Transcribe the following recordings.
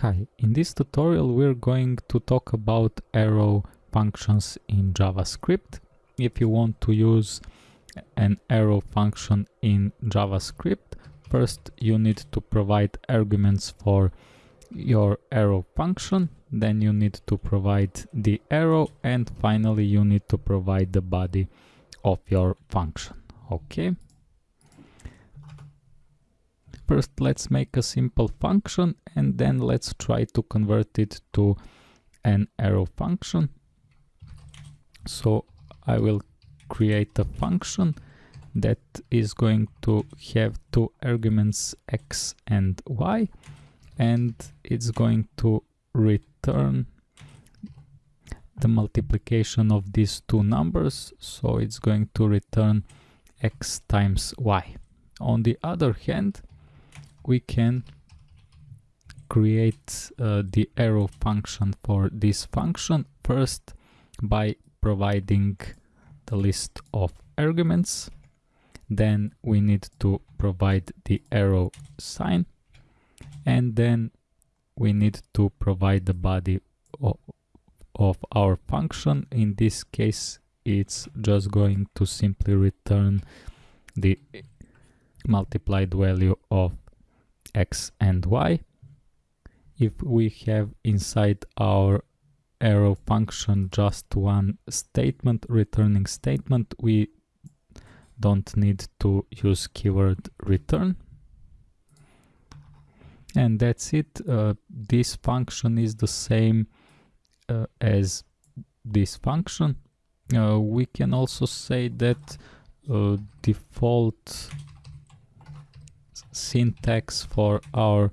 Hi, in this tutorial we're going to talk about arrow functions in JavaScript. If you want to use an arrow function in JavaScript, first you need to provide arguments for your arrow function, then you need to provide the arrow, and finally you need to provide the body of your function. Okay. First, let's make a simple function and then let's try to convert it to an arrow function. So I will create a function that is going to have two arguments x and y and it's going to return the multiplication of these two numbers so it's going to return x times y. On the other hand we can create uh, the arrow function for this function. First by providing the list of arguments. Then we need to provide the arrow sign. And then we need to provide the body of, of our function. In this case it's just going to simply return the multiplied value of x and y. If we have inside our arrow function just one statement, returning statement, we don't need to use keyword return. And that's it. Uh, this function is the same uh, as this function. Uh, we can also say that uh, default syntax for our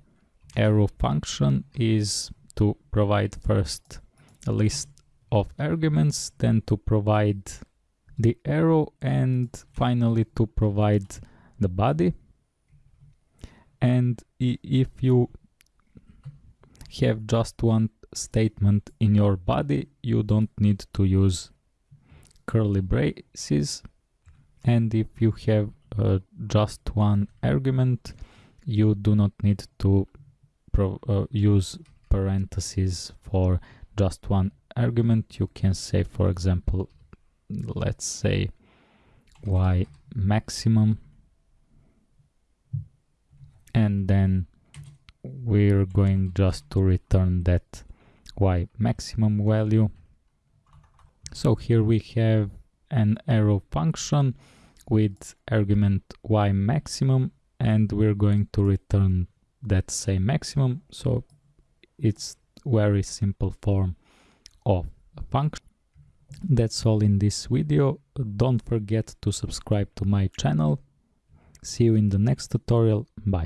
arrow function is to provide first a list of arguments, then to provide the arrow and finally to provide the body. And if you have just one statement in your body, you don't need to use curly braces. And if you have uh, just one argument, you do not need to uh, use parentheses for just one argument. You can say, for example, let's say y maximum and then we're going just to return that y maximum value. So here we have an arrow function with argument y maximum and we're going to return that same maximum. So it's very simple form of a function. That's all in this video. Don't forget to subscribe to my channel. See you in the next tutorial. Bye